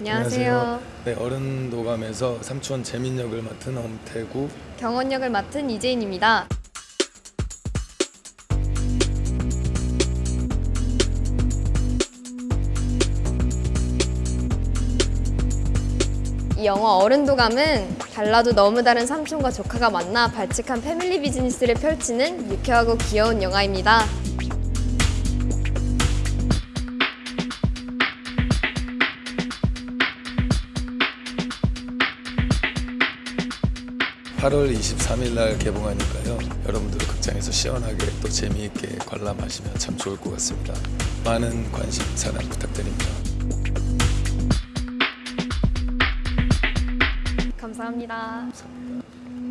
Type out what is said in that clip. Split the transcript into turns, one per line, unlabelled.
안녕하세요.
네, 어른도감에서 삼촌 재민 역을 맡은 엄태구.
경원 역을 맡은 이재인입니다. 이 영화 어른도감은 달라도 너무 다른 삼촌과 조카가 만나 발칙한 패밀리 비즈니스를 펼치는 유쾌하고 귀여운 영화입니다.
8월 23일 날 개봉하니까요. 여러분들 극장에서 시원하게 또 재미있게 관람하시면 참 좋을 것 같습니다. 많은 관심 사랑 부탁드립니다.
감사합니다.
감사합니다.